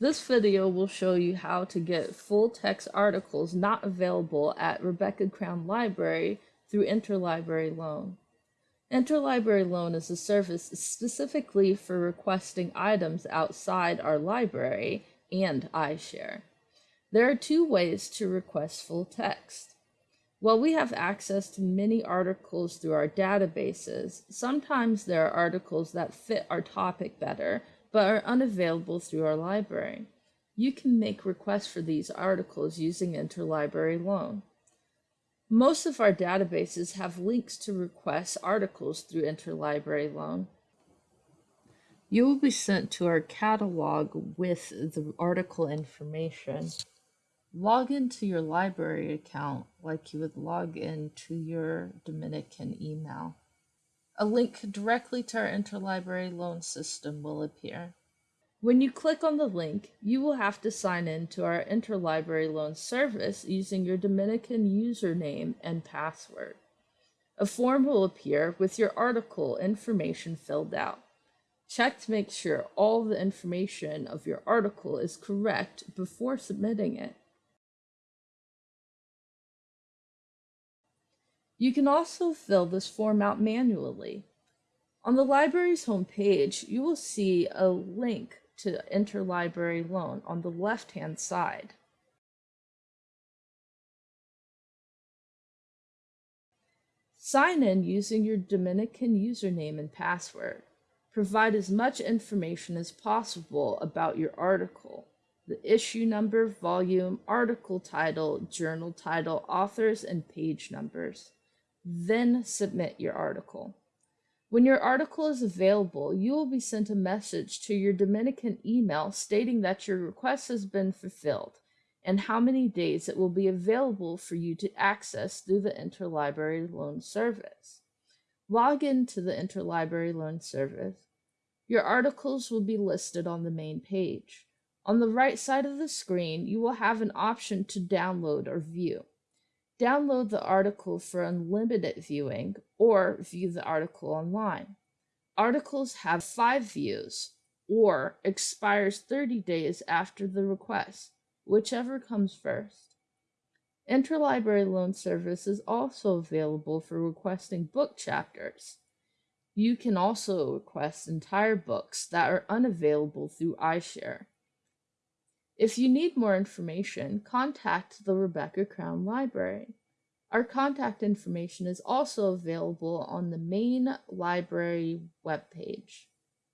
This video will show you how to get full text articles not available at Rebecca Crown Library through Interlibrary Loan. Interlibrary Loan is a service specifically for requesting items outside our library and iShare. There are two ways to request full text. While we have access to many articles through our databases, sometimes there are articles that fit our topic better but are unavailable through our library. You can make requests for these articles using Interlibrary Loan. Most of our databases have links to request articles through Interlibrary Loan. You will be sent to our catalog with the article information. Log into your library account like you would log into your Dominican email. A link directly to our interlibrary loan system will appear. When you click on the link, you will have to sign in to our interlibrary loan service using your Dominican username and password. A form will appear with your article information filled out. Check to make sure all the information of your article is correct before submitting it. You can also fill this form out manually. On the library's homepage, you will see a link to Interlibrary Loan on the left-hand side. Sign in using your Dominican username and password. Provide as much information as possible about your article the issue number, volume, article title, journal title, authors, and page numbers. Then submit your article. When your article is available, you will be sent a message to your Dominican email stating that your request has been fulfilled and how many days it will be available for you to access through the Interlibrary Loan Service. Log in to the Interlibrary Loan Service. Your articles will be listed on the main page. On the right side of the screen, you will have an option to download or view. Download the article for unlimited viewing or view the article online. Articles have five views or expires 30 days after the request, whichever comes first. Interlibrary Loan Service is also available for requesting book chapters. You can also request entire books that are unavailable through iShare. If you need more information, contact the Rebecca Crown Library. Our contact information is also available on the main library webpage.